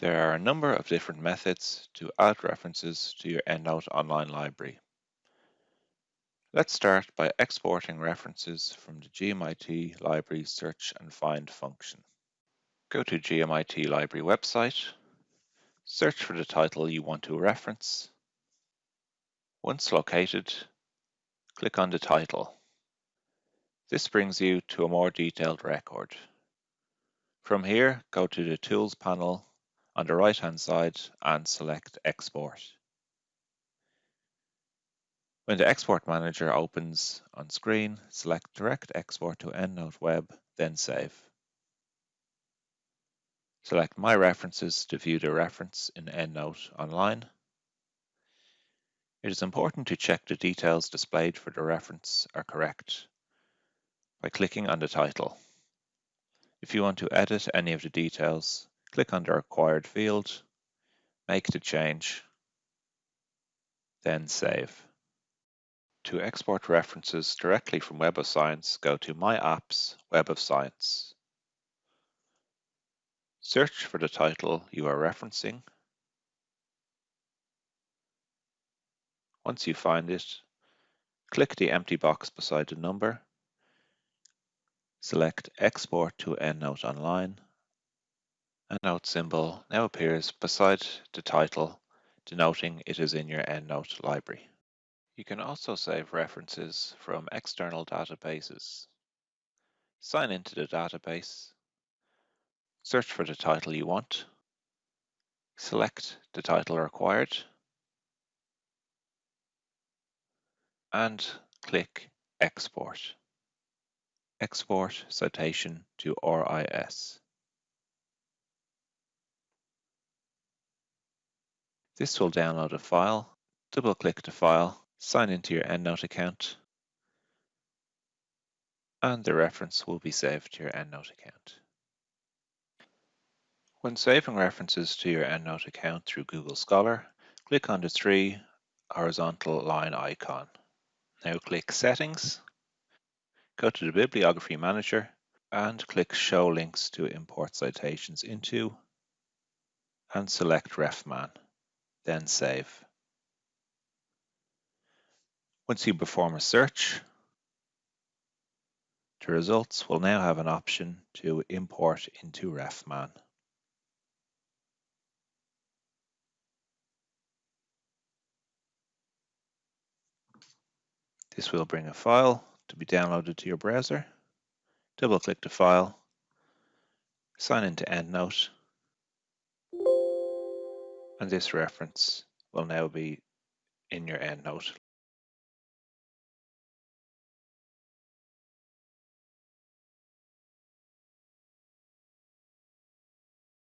There are a number of different methods to add references to your EndNote online library. Let's start by exporting references from the GMIT Library Search and Find function. Go to GMIT Library website, search for the title you want to reference. Once located, click on the title. This brings you to a more detailed record. From here, go to the Tools panel on the right hand side and select Export. When the Export Manager opens on screen, select Direct Export to EndNote Web, then Save. Select My References to view the reference in EndNote Online. It is important to check the details displayed for the reference are correct by clicking on the title. If you want to edit any of the details, click on the required field, make the change, then save. To export references directly from Web of Science, go to My Apps, Web of Science. Search for the title you are referencing. Once you find it, click the empty box beside the number, select Export to EndNote Online a note symbol now appears beside the title, denoting it is in your EndNote library. You can also save references from external databases. Sign into the database, search for the title you want, select the title required, and click Export. Export citation to RIS. This will download a file, double click the file, sign into your EndNote account, and the reference will be saved to your EndNote account. When saving references to your EndNote account through Google Scholar, click on the three horizontal line icon. Now click Settings, go to the Bibliography Manager, and click Show Links to import citations into, and select RefMan then save. Once you perform a search, the results will now have an option to import into RefMan. This will bring a file to be downloaded to your browser. Double click the file, sign into EndNote, and this reference will now be in your EndNote